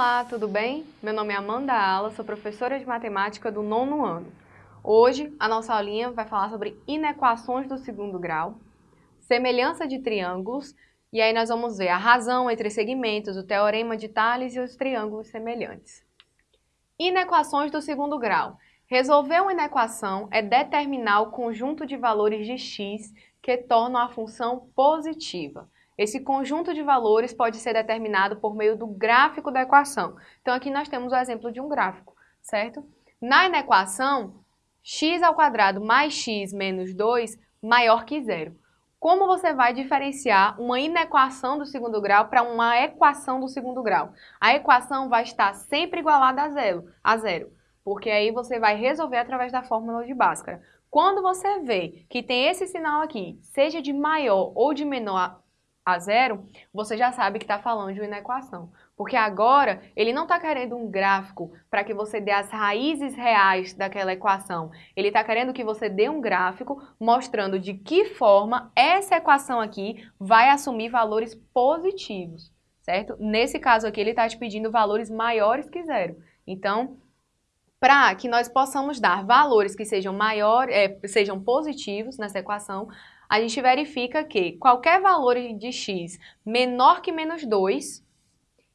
Olá, tudo bem? Meu nome é Amanda Ala, sou professora de matemática do nono ano. Hoje, a nossa aulinha vai falar sobre inequações do segundo grau, semelhança de triângulos, e aí nós vamos ver a razão entre segmentos, o teorema de Tales e os triângulos semelhantes. Inequações do segundo grau. Resolver uma inequação é determinar o conjunto de valores de x que tornam a função positiva. Esse conjunto de valores pode ser determinado por meio do gráfico da equação. Então, aqui nós temos o exemplo de um gráfico, certo? Na inequação, x ao quadrado mais x menos 2 maior que zero. Como você vai diferenciar uma inequação do segundo grau para uma equação do segundo grau? A equação vai estar sempre igualada a zero, a zero, porque aí você vai resolver através da fórmula de Bhaskara. Quando você vê que tem esse sinal aqui, seja de maior ou de menor a zero, você já sabe que está falando de uma inequação. Porque agora ele não está querendo um gráfico para que você dê as raízes reais daquela equação. Ele está querendo que você dê um gráfico mostrando de que forma essa equação aqui vai assumir valores positivos, certo? Nesse caso aqui ele está te pedindo valores maiores que zero. Então, para que nós possamos dar valores que sejam maiores, é, sejam positivos nessa equação, a gente verifica que qualquer valor de x menor que menos 2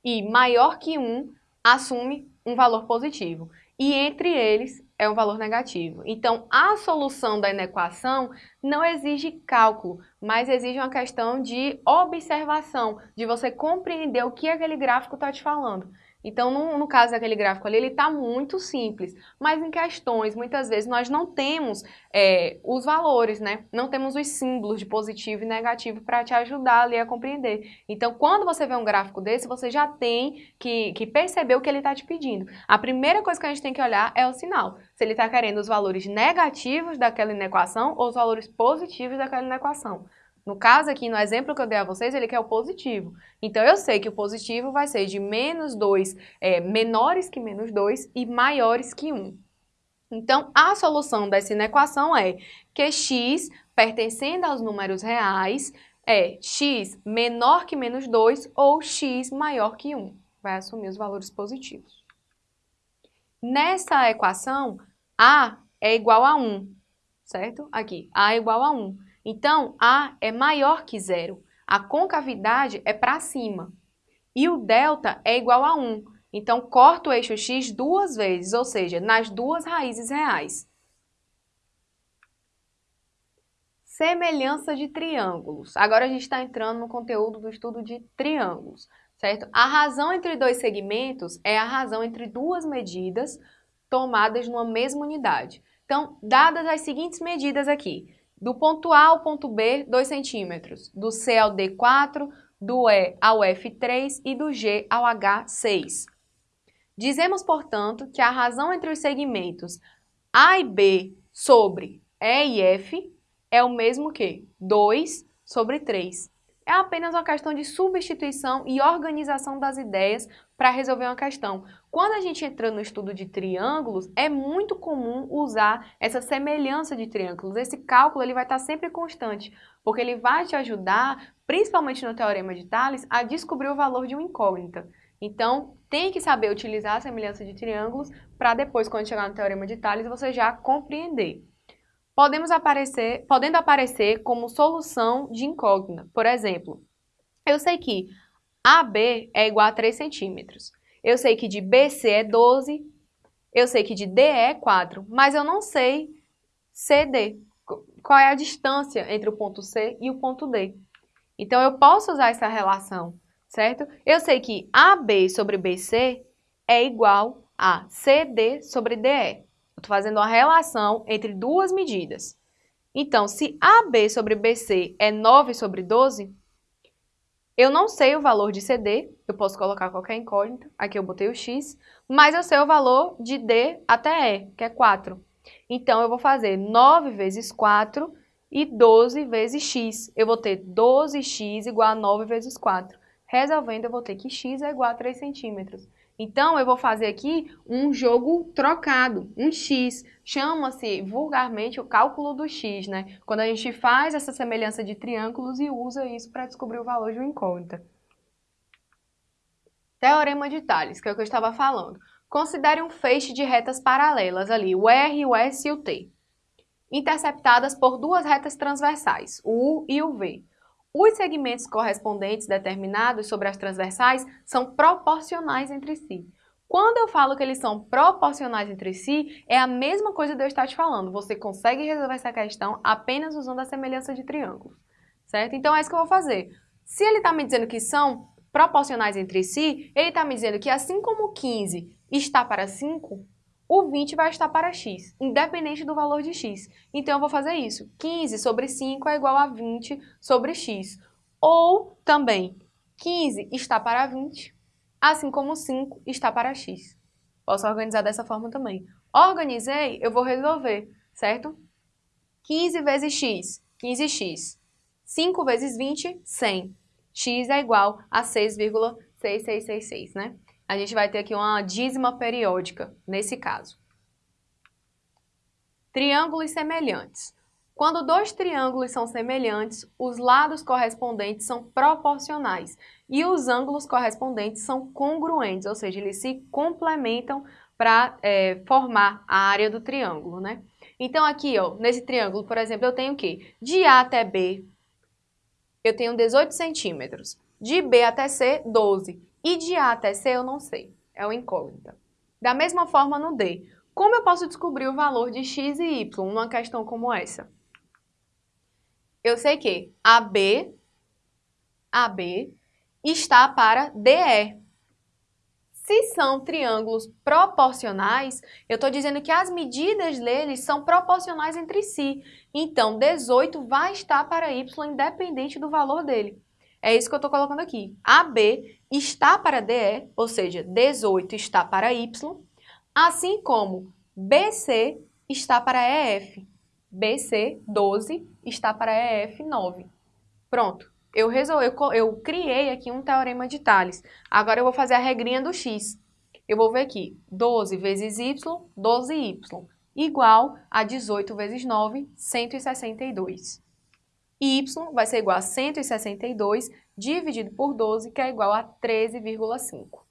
e maior que 1 assume um valor positivo. E entre eles é um valor negativo. Então, a solução da inequação não exige cálculo, mas exige uma questão de observação, de você compreender o que aquele gráfico está te falando. Então, no, no, caso daquele gráfico ali, ele está muito simples, mas em questões, muitas vezes, nós não temos é, os valores, né? Não temos os símbolos de positivo e negativo para te ajudar ali a compreender. Então, quando você vê um gráfico desse, você já tem que, que perceber o que ele está te pedindo. A primeira coisa que a gente tem que olhar é o sinal. Se ele está querendo os valores negativos daquela inequação ou os valores positivos daquela inequação. No caso aqui, no exemplo que eu dei a vocês, ele quer o positivo. Então, eu sei que o positivo vai ser de menos 2, é, menores que menos 2 e maiores que 1. Então, a solução dessa inequação é que x, pertencendo aos números reais, é x menor que menos 2 ou x maior que 1. Vai assumir os valores positivos. Nessa equação, a é igual a 1, certo? Aqui, a é igual a 1. Então, A é maior que zero. A concavidade é para cima. E o delta é igual a 1. Então, corto o eixo x duas vezes, ou seja, nas duas raízes reais. Semelhança de triângulos. Agora a gente está entrando no conteúdo do estudo de triângulos, certo? A razão entre dois segmentos é a razão entre duas medidas tomadas numa mesma unidade. Então, dadas as seguintes medidas aqui, do ponto A ao ponto B, 2 centímetros. Do C ao D, 4. Do E ao F, 3. E do G ao H, 6. Dizemos, portanto, que a razão entre os segmentos A e B sobre E e F é o mesmo que 2 sobre 3 é apenas uma questão de substituição e organização das ideias para resolver uma questão. Quando a gente entra no estudo de triângulos, é muito comum usar essa semelhança de triângulos. Esse cálculo ele vai estar sempre constante, porque ele vai te ajudar, principalmente no Teorema de Tales, a descobrir o valor de uma incógnita. Então, tem que saber utilizar a semelhança de triângulos para depois, quando chegar no Teorema de Tales, você já compreender podemos aparecer, podendo aparecer como solução de incógnita. Por exemplo, eu sei que AB é igual a 3 centímetros. Eu sei que de BC é 12, eu sei que de DE é 4, mas eu não sei CD. Qual é a distância entre o ponto C e o ponto D? Então, eu posso usar essa relação, certo? Eu sei que AB sobre BC é igual a CD sobre DE. Estou fazendo uma relação entre duas medidas. Então, se AB sobre BC é 9 sobre 12, eu não sei o valor de CD, eu posso colocar qualquer incógnita, aqui eu botei o X, mas eu sei o valor de D até E, que é 4. Então, eu vou fazer 9 vezes 4 e 12 vezes X. Eu vou ter 12X igual a 9 vezes 4. Resolvendo, eu vou ter que X é igual a 3 centímetros. Então, eu vou fazer aqui um jogo trocado, um x. Chama-se vulgarmente o cálculo do x, né? Quando a gente faz essa semelhança de triângulos e usa isso para descobrir o valor de uma incógnita. Teorema de Tales, que é o que eu estava falando. Considere um feixe de retas paralelas ali, o R, o S e o T, interceptadas por duas retas transversais, o U e o V. Os segmentos correspondentes determinados sobre as transversais são proporcionais entre si. Quando eu falo que eles são proporcionais entre si, é a mesma coisa de eu estar te falando. Você consegue resolver essa questão apenas usando a semelhança de triângulos, certo? Então é isso que eu vou fazer. Se ele está me dizendo que são proporcionais entre si, ele está me dizendo que assim como 15 está para 5, o 20 vai estar para x, independente do valor de x. Então eu vou fazer isso. 15 sobre 5 é igual a 20 sobre x. Ou também, 15 está para 20, assim como 5 está para x. Posso organizar dessa forma também. Organizei, eu vou resolver, certo? 15 vezes x, 15x. 5 vezes 20, 100. x é igual a 6,6666, né? A gente vai ter aqui uma dízima periódica, nesse caso. Triângulos semelhantes. Quando dois triângulos são semelhantes, os lados correspondentes são proporcionais e os ângulos correspondentes são congruentes, ou seja, eles se complementam para é, formar a área do triângulo, né? Então aqui, ó, nesse triângulo, por exemplo, eu tenho o quê? De A até B, eu tenho 18 centímetros. De B até C, 12. E de A até C eu não sei, é uma incógnita. Da mesma forma no D, como eu posso descobrir o valor de x e y numa questão como essa? eu sei que AB, AB está para DE. Se são triângulos proporcionais, eu estou dizendo que as medidas deles são proporcionais entre si. Então, 18 vai estar para y independente do valor dele. É isso que eu estou colocando aqui. AB está para DE, ou seja, 18 está para y, assim como BC está para EF. BC, 12, está para EF, 9. Pronto. Eu, resolvi, eu, eu criei aqui um teorema de Tales. Agora eu vou fazer a regrinha do x. Eu vou ver aqui, 12 vezes y, 12y, igual a 18 vezes 9, 162. Y vai ser igual a 162 dividido por 12, que é igual a 13,5.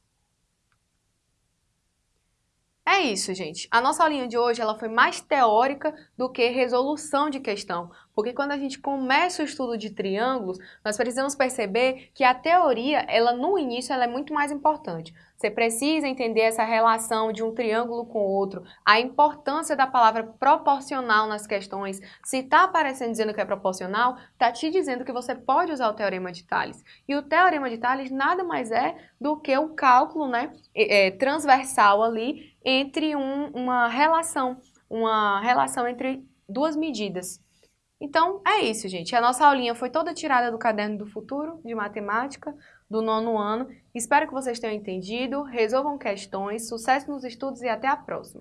É isso, gente. A nossa aulinha de hoje ela foi mais teórica do que resolução de questão, porque quando a gente começa o estudo de triângulos, nós precisamos perceber que a teoria, ela no início, ela é muito mais importante. Você precisa entender essa relação de um triângulo com o outro, a importância da palavra proporcional nas questões. Se está aparecendo dizendo que é proporcional, está te dizendo que você pode usar o teorema de Tales. E o teorema de Tales nada mais é do que o cálculo né, é, transversal ali entre um, uma relação, uma relação entre duas medidas. Então, é isso, gente. A nossa aulinha foi toda tirada do Caderno do Futuro, de Matemática do nono ano. Espero que vocês tenham entendido, resolvam questões, sucesso nos estudos e até a próxima!